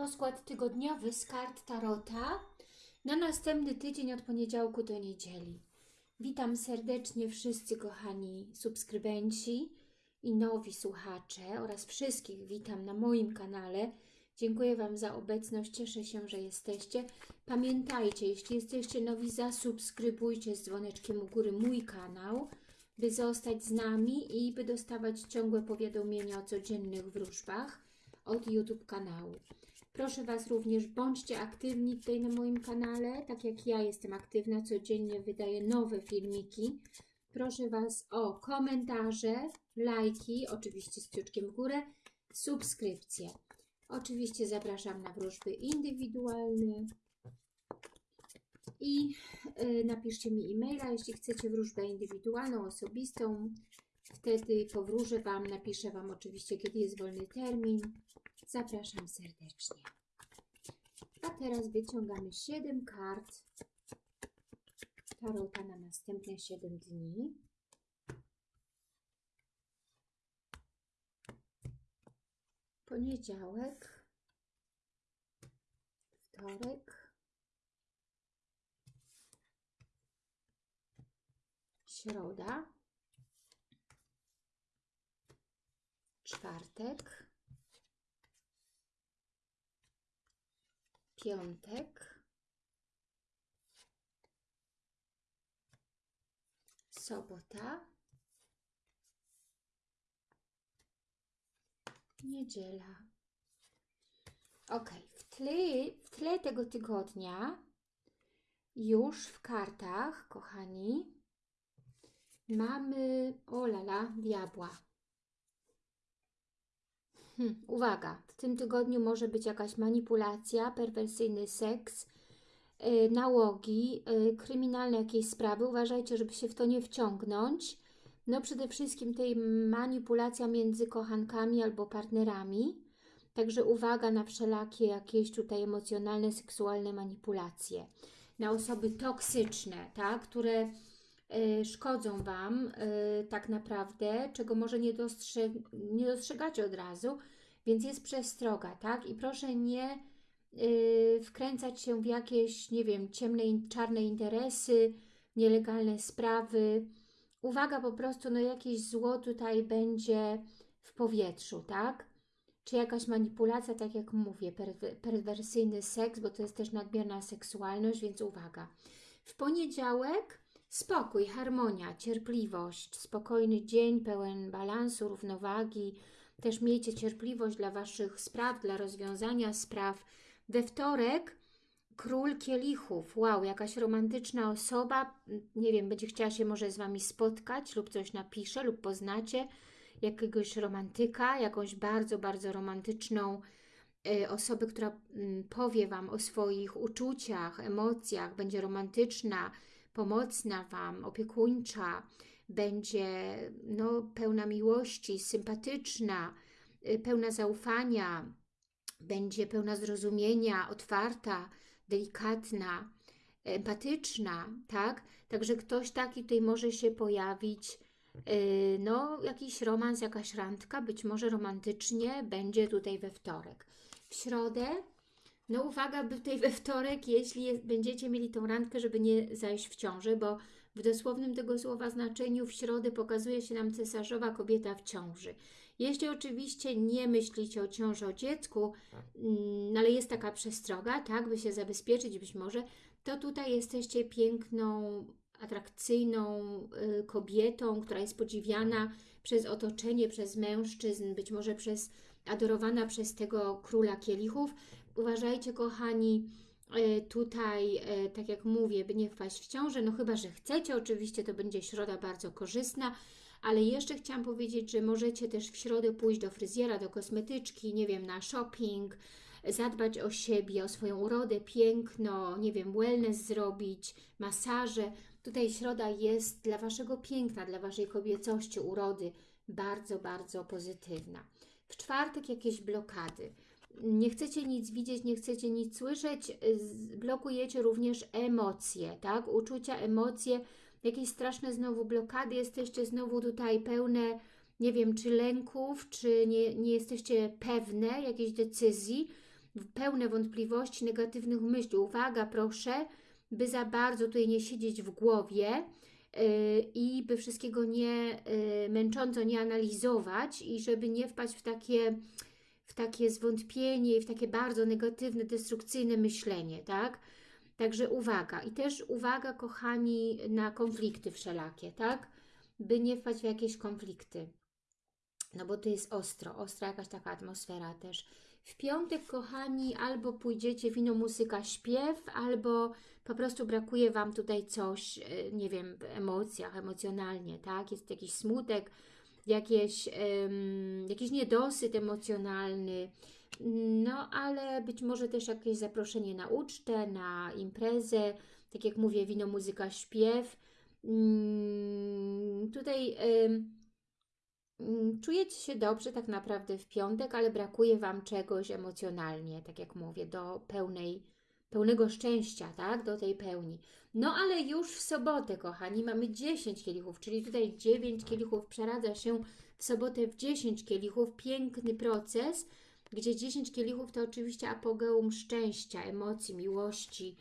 Rozkład tygodniowy z kart Tarota na następny tydzień od poniedziałku do niedzieli. Witam serdecznie wszyscy kochani subskrybenci i nowi słuchacze oraz wszystkich witam na moim kanale. Dziękuję Wam za obecność, cieszę się, że jesteście. Pamiętajcie, jeśli jesteście nowi, zasubskrybujcie z dzwoneczkiem u góry mój kanał, by zostać z nami i by dostawać ciągłe powiadomienia o codziennych wróżbach od YouTube kanału. Proszę Was również, bądźcie aktywni tutaj na moim kanale, tak jak ja jestem aktywna, codziennie wydaję nowe filmiki. Proszę Was o komentarze, lajki, oczywiście z kciuczkiem w górę, subskrypcje. Oczywiście zapraszam na wróżby indywidualne i y, napiszcie mi e-maila, jeśli chcecie wróżbę indywidualną, osobistą. Wtedy powróżę Wam, napiszę Wam oczywiście, kiedy jest wolny termin. Zapraszam serdecznie. A teraz wyciągamy 7 kart Tarota na następne 7 dni. Poniedziałek, wtorek, środa, czwartek, piątek, sobota, niedziela. Ok, w tle, w tle tego tygodnia już w kartach, kochani, mamy, o lala, diabła. Hmm, uwaga, w tym tygodniu może być jakaś manipulacja, perwersyjny seks, yy, nałogi, yy, kryminalne jakieś sprawy. Uważajcie, żeby się w to nie wciągnąć. No przede wszystkim tej manipulacja między kochankami albo partnerami. Także uwaga na wszelakie jakieś tutaj emocjonalne, seksualne manipulacje. Na osoby toksyczne, tak, które szkodzą Wam y, tak naprawdę, czego może nie, dostrze nie dostrzegacie od razu, więc jest przestroga, tak? I proszę nie y, wkręcać się w jakieś, nie wiem, ciemne, czarne interesy, nielegalne sprawy. Uwaga po prostu, no jakieś zło tutaj będzie w powietrzu, tak? Czy jakaś manipulacja, tak jak mówię, perwer perwersyjny seks, bo to jest też nadmierna seksualność, więc uwaga. W poniedziałek spokój, harmonia, cierpliwość, spokojny dzień pełen balansu, równowagi. Też miejcie cierpliwość dla Waszych spraw, dla rozwiązania spraw. We wtorek król kielichów. Wow, jakaś romantyczna osoba, nie wiem, będzie chciała się może z Wami spotkać lub coś napisze lub poznacie jakiegoś romantyka, jakąś bardzo, bardzo romantyczną y, osobę, która y, powie Wam o swoich uczuciach, emocjach, będzie romantyczna, pomocna Wam, opiekuńcza, będzie no, pełna miłości, sympatyczna, y, pełna zaufania, będzie pełna zrozumienia, otwarta, delikatna, empatyczna, tak? Także ktoś taki tutaj może się pojawić, yy, no jakiś romans, jakaś randka, być może romantycznie będzie tutaj we wtorek. W środę, no uwaga, by tutaj we wtorek, jeśli jest, będziecie mieli tą randkę, żeby nie zajść w ciąży, bo w dosłownym tego słowa znaczeniu w środę pokazuje się nam cesarzowa kobieta w ciąży. Jeśli oczywiście nie myślicie o ciąży o dziecku, mm, ale jest taka przestroga, tak, by się zabezpieczyć być może, to tutaj jesteście piękną, atrakcyjną y, kobietą, która jest podziwiana przez otoczenie, przez mężczyzn, być może przez adorowana przez tego króla kielichów. Uważajcie, kochani, y, tutaj, y, tak jak mówię, by nie wpaść w ciążę, no chyba, że chcecie, oczywiście to będzie środa bardzo korzystna, ale jeszcze chciałam powiedzieć, że możecie też w środę pójść do fryzjera, do kosmetyczki, nie wiem, na shopping, zadbać o siebie, o swoją urodę, piękno, nie wiem, wellness zrobić, masaże. Tutaj środa jest dla Waszego piękna, dla Waszej kobiecości, urody bardzo, bardzo pozytywna. W czwartek jakieś blokady. Nie chcecie nic widzieć, nie chcecie nic słyszeć, blokujecie również emocje, tak? Uczucia, emocje, jakieś straszne znowu blokady, jesteście znowu tutaj pełne, nie wiem, czy lęków, czy nie, nie jesteście pewne jakiejś decyzji, pełne wątpliwości, negatywnych myśli. Uwaga, proszę, by za bardzo tutaj nie siedzieć w głowie yy, i by wszystkiego nie yy, męcząco nie analizować i żeby nie wpaść w takie, takie zwątpienie i w takie bardzo negatywne, destrukcyjne myślenie, tak? Także uwaga. I też uwaga, kochani, na konflikty wszelakie, tak? By nie wpaść w jakieś konflikty. No bo to jest ostro, ostra jakaś taka atmosfera też. W piątek, kochani, albo pójdziecie wino, muzyka, śpiew, albo po prostu brakuje Wam tutaj coś, e, nie wiem, w emocjach, emocjonalnie, tak? Jest jakiś smutek, jakieś, um, jakiś niedosyt emocjonalny, no ale być może też jakieś zaproszenie na ucztę, na imprezę, tak jak mówię, wino, muzyka, śpiew. Um, tutaj... Um, czujecie się dobrze tak naprawdę w piątek, ale brakuje Wam czegoś emocjonalnie, tak jak mówię, do pełnej, pełnego szczęścia, tak? Do tej pełni. No ale już w sobotę, kochani, mamy 10 kielichów, czyli tutaj 9 kielichów przeradza się w sobotę w 10 kielichów. Piękny proces, gdzie 10 kielichów to oczywiście apogeum szczęścia, emocji, miłości,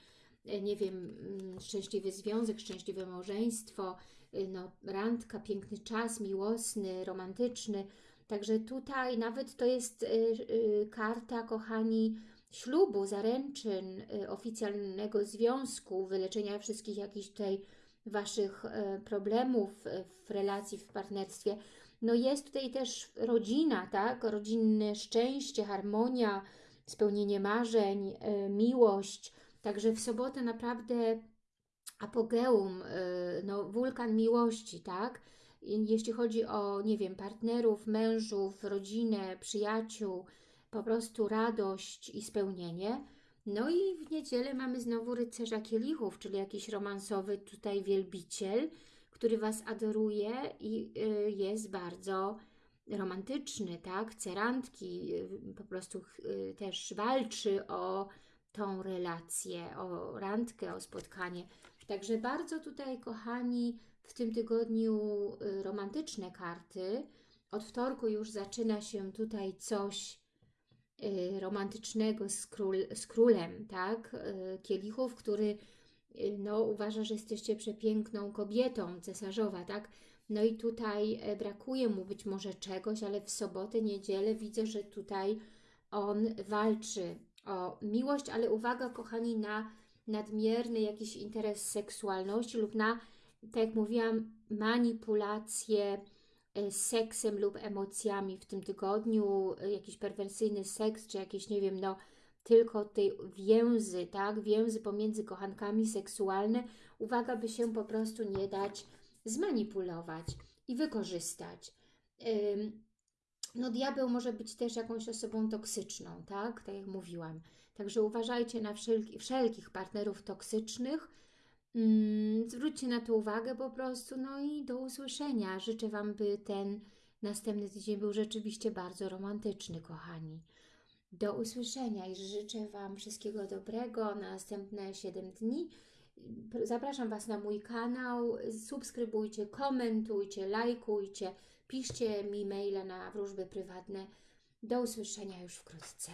e, nie wiem, mm, szczęśliwy związek, szczęśliwe małżeństwo, Y, no, randka, piękny czas, miłosny, romantyczny. Także tutaj nawet to jest y, karta, kochani, ślubu, zaręczyn, y, oficjalnego związku, wyleczenia wszystkich jakichś tutaj Waszych y, problemów y, w relacji, w partnerstwie. No jest tutaj też rodzina, tak? Rodzinne szczęście, harmonia, spełnienie marzeń, miłość. Także w sobotę naprawdę apogeum, no, wulkan miłości, tak? Jeśli chodzi o, nie wiem, partnerów, mężów, rodzinę, przyjaciół, po prostu radość i spełnienie. No i w niedzielę mamy znowu rycerza kielichów, czyli jakiś romansowy tutaj wielbiciel, który Was adoruje i y, jest bardzo romantyczny, tak? Chce randki, y, po prostu też walczy o tą relację, o randkę, o spotkanie. Także bardzo tutaj, kochani, w tym tygodniu y, romantyczne karty. Od wtorku już zaczyna się tutaj coś y, romantycznego z, król, z królem, tak? Y, kielichów, który no, uważa, że jesteście przepiękną kobietą, cesarzowa, tak? No i tutaj e, brakuje mu być może czegoś, ale w sobotę, niedzielę widzę, że tutaj on walczy o miłość, ale uwaga, kochani, na nadmierny jakiś interes seksualności lub na, tak jak mówiłam, manipulację seksem lub emocjami w tym tygodniu, e, jakiś perwersyjny seks, czy jakieś, nie wiem, no, tylko tej więzy, tak, więzy pomiędzy kochankami seksualne, uwaga, by się po prostu nie dać zmanipulować i wykorzystać. No diabeł może być też jakąś osobą toksyczną, tak, tak jak mówiłam. Także uważajcie na wszelki, wszelkich partnerów toksycznych. Mm, zwróćcie na to uwagę po prostu. No i do usłyszenia. Życzę Wam, by ten następny tydzień był rzeczywiście bardzo romantyczny, kochani. Do usłyszenia i życzę Wam wszystkiego dobrego na następne 7 dni. Zapraszam Was na mój kanał. Subskrybujcie, komentujcie, lajkujcie, piszcie mi maile na wróżby prywatne. Do usłyszenia już wkrótce.